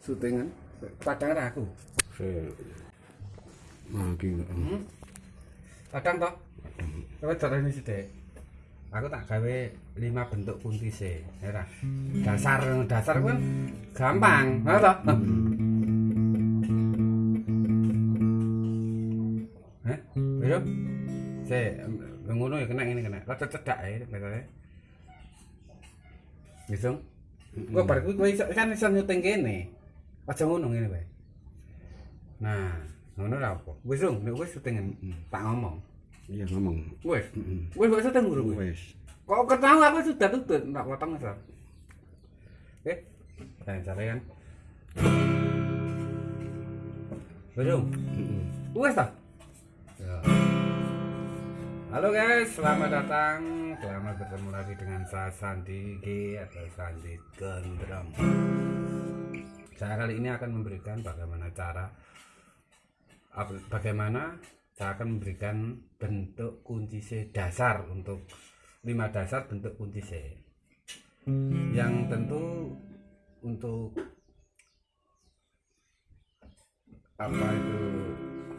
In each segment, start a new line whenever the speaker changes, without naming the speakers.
syutingan padang aku
Mangki.
hmm? padang toh coba caranya sithik aku tak gawe lima bentuk kunci se ya dasar dasar kan gampang ha toh Hah? Ayo. Se, ngono ya kena ini kena. Rada cedak ya katanya. Bisa? Kok bar kuwi kan iso nyuting kene. Aja ngono ngene wae. Nah, ngono ra apa. Wis dong, nek wis syuting tak ngomong.
Iya ngomong.
Wis. Wis kok syuting kowe.
Wis.
Kok ketahu aku sudah tutut, tak potong Sar. Oke. Saya cari kan. Wis dong. Wes ta? Ya. Halo guys, selamat datang. Selamat bertemu lagi dengan saya Sandi G atau Sandi Gondrong. Saya kali ini akan memberikan bagaimana cara bagaimana saya akan memberikan bentuk kunci C dasar untuk lima dasar bentuk kunci C. Yang tentu untuk apa itu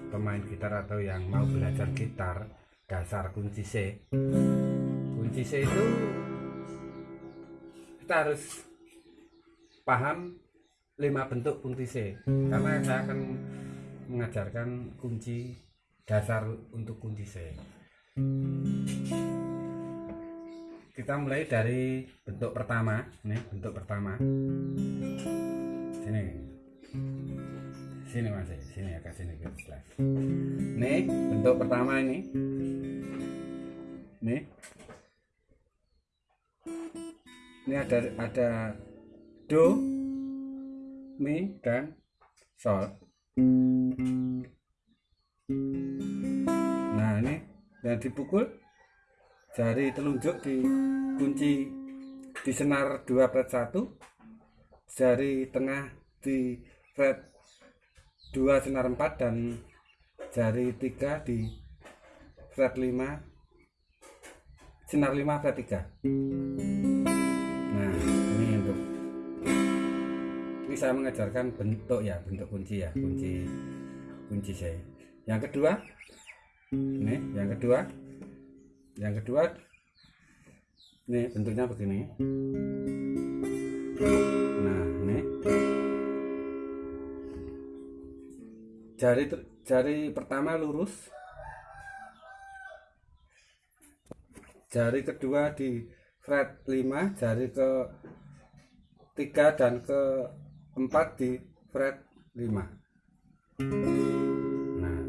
pemain gitar atau yang mau belajar gitar dasar kunci C. Kunci C itu kita harus paham lima bentuk kunci C karena saya akan mengajarkan kunci dasar untuk kunci C. Kita mulai dari bentuk pertama nih bentuk pertama. Sini. Sini mas. Sini agak sini jelas. Nih bentuk pertama ini. Nih. Ini ada ada do mi dan sol. Nah ini dan dipukul. Jari telunjuk di kunci di senar 2 fret 1 jari tengah di fret 2 senar 4 dan jari 3 di fret 5 senar 5 fret 3 ini saya mengajarkan bentuk ya bentuk kunci ya kunci kunci saya. Yang kedua ini yang kedua yang kedua ini bentuknya begini. Nah ini. Jari jari pertama lurus. Jari kedua di fret 5 jari ke 3 dan ke 4 di fret 5 nah.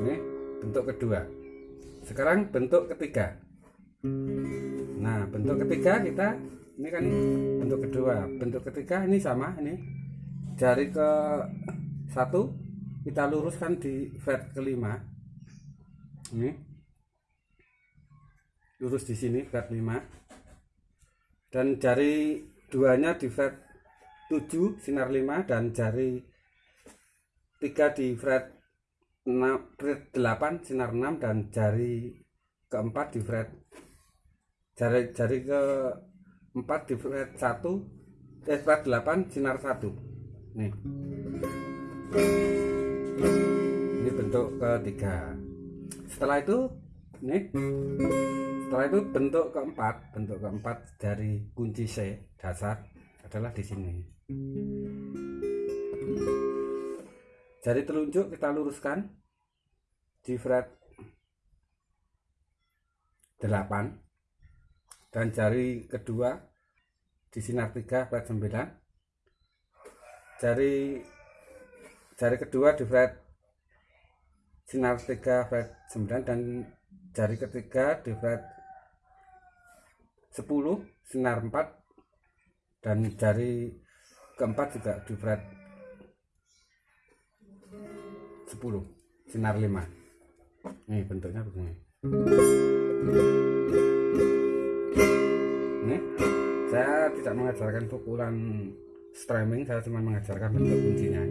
Ini bentuk kedua. Sekarang bentuk ketiga. Nah bentuk ketiga kita ini kan bentuk kedua. Bentuk ketiga ini sama ini. Jari ke satu kita luruskan di fret kelima. Ini. Lurus di sini fret 5 dan jari duanya di fret 7 sinar 5 dan jari 3 di fret 6 fret 8 sinar 6 dan jari keempat di fret jari jari ke 4 di fret 1 eh, fret 8 sinar 1 nih. Ini bentuk ketiga. Setelah itu nih setelah itu bentuk keempat bentuk keempat dari kunci C dasar adalah di sini. Jari telunjuk kita luruskan. Di fret 8 dan jari kedua di sinar 3 fret 9 jari jari kedua di fret sinar 3 fret 9 dan jari ketiga di fret 10 sinar 4 dan jari keempat juga di fret 10 sinar 5 ini bentuknya begini. Ini saya tidak mengajarkan pukulan streaming saya cuma mengajarkan bentuk kuncinya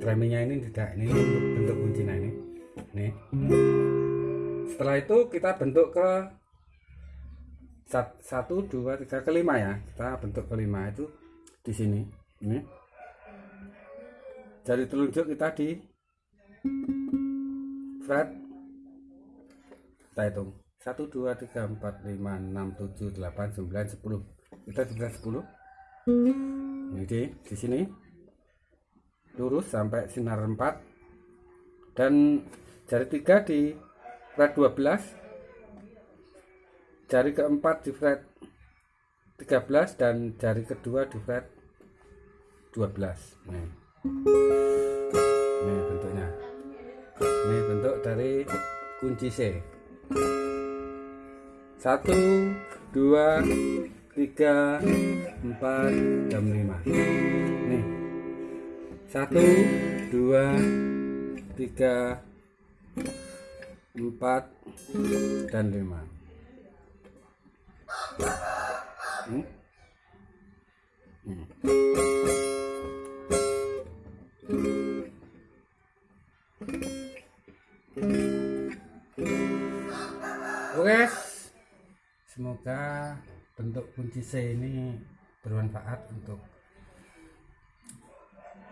streamingnya ini tidak ini bentuk kuncinya ini. Nih. Setelah itu kita bentuk ke satu dua tiga kelima ya. Kita bentuk kelima itu di sini. Ini. Jari telunjuk kita di fret. Kita hitung. 1 2 3 4 5 6 7 8 9 10 kita di fret 10 ini di, sini. Lurus sampai sinar 4 dan jari 3 di fret 12 jari keempat di fret 13 dan jari kedua di fret 12 nih ini. Bentuknya. Ini bentuk dari kunci C. 1 2 3 4 dan 5 nih 1 2 3 4 dan 5 Oke, semoga bentuk kunci C ini bermanfaat untuk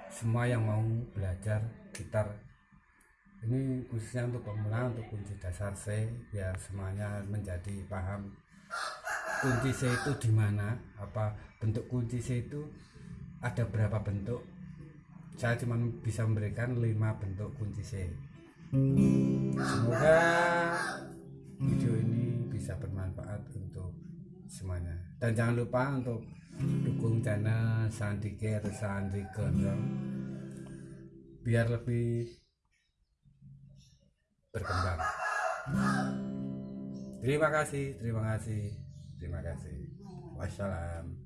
semua yang mau belajar gitar. Ini khususnya untuk pemula, untuk kunci dasar C, biar semuanya menjadi paham kunci C itu di mana, apa bentuk kunci C itu ada berapa bentuk. Saya cuma bisa memberikan lima bentuk kunci C. Semoga video ini bisa bermanfaat untuk semuanya. Dan jangan lupa untuk dukung channel Sandi atau Sandi Gondrong biar lebih berkembang. Terima kasih, terima kasih, terima kasih. Wassalam.